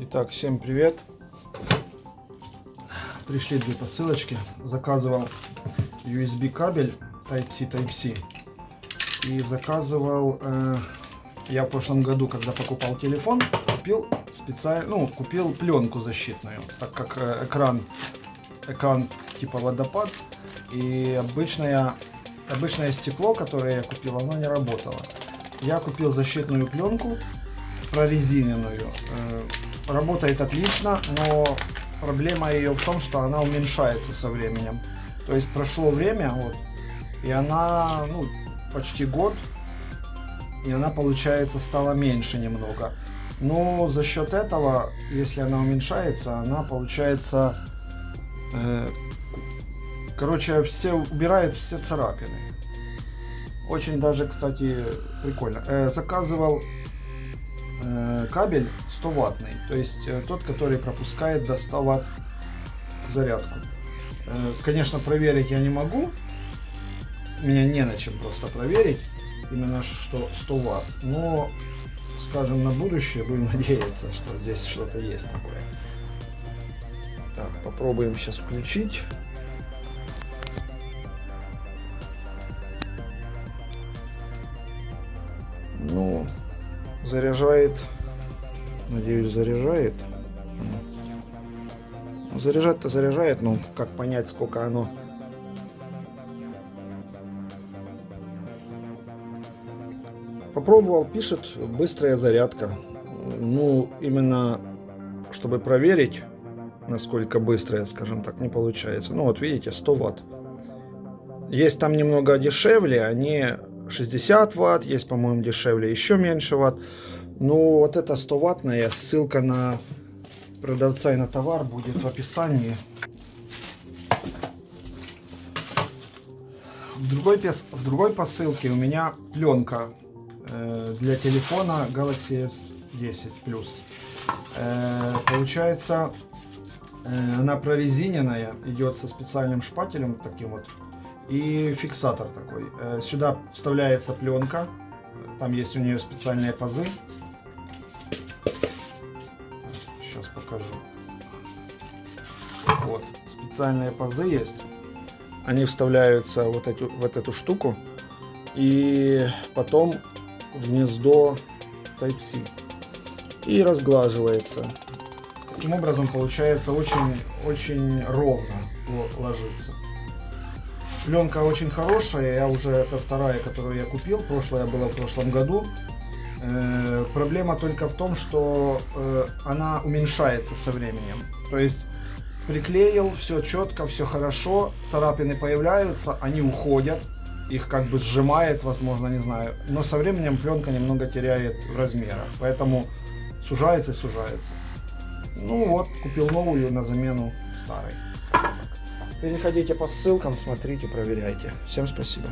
Итак, всем привет. Пришли две посылочки. Заказывал USB кабель Type-C Type-C. И заказывал э, я в прошлом году, когда покупал телефон, купил специально, ну, купил пленку защитную, так как э, экран, экран типа водопад и обычное, обычное стекло, которое я купил, оно не работало. Я купил защитную пленку прорезиненную. Э, работает отлично, но проблема ее в том, что она уменьшается со временем. То есть прошло время, вот, и она, ну, почти год, и она, получается, стала меньше немного. Но за счет этого, если она уменьшается, она, получается, короче, все убирает все царапины. Очень даже, кстати, прикольно. Э, заказывал э, кабель 100 ваттный, то есть э, тот, который пропускает до 100 ватт зарядку. Э, конечно, проверить я не могу, меня не на чем просто проверить, именно что 100 ватт, но, скажем, на будущее будем надеяться, что здесь что-то есть такое. Так, попробуем сейчас включить. Ну, заряжает Надеюсь, заряжает. Ну, заряжать-то заряжает, но как понять, сколько оно... Попробовал, пишет, быстрая зарядка. Ну, именно, чтобы проверить, насколько быстрая, скажем так, не получается. Ну, вот видите, 100 ватт. Есть там немного дешевле, они 60 ватт, есть, по-моему, дешевле еще меньше ватт. Ну, вот это 100 ваттная, ссылка на продавца и на товар будет в описании. В другой, в другой посылке у меня пленка э, для телефона Galaxy S10 Plus. Э, получается, она прорезиненная, идет со специальным шпателем таким вот. И фиксатор такой. Э, сюда вставляется пленка. Там есть у нее специальные пазы покажу. Вот, специальные пазы есть. Они вставляются вот эту, вот эту штуку. И потом в гнездо Type-C. И разглаживается. Таким образом получается очень, очень ровно ложится. Пленка очень хорошая, я уже, это вторая, которую я купил, прошлая была в прошлом году. Э, проблема только в том, что э, она уменьшается со временем. То есть приклеил, все четко, все хорошо, царапины появляются, они уходят, их как бы сжимает, возможно, не знаю. Но со временем пленка немного теряет в размерах, поэтому сужается и сужается. Ну вот, купил новую на замену старой. Переходите по ссылкам, смотрите, проверяйте. Всем спасибо.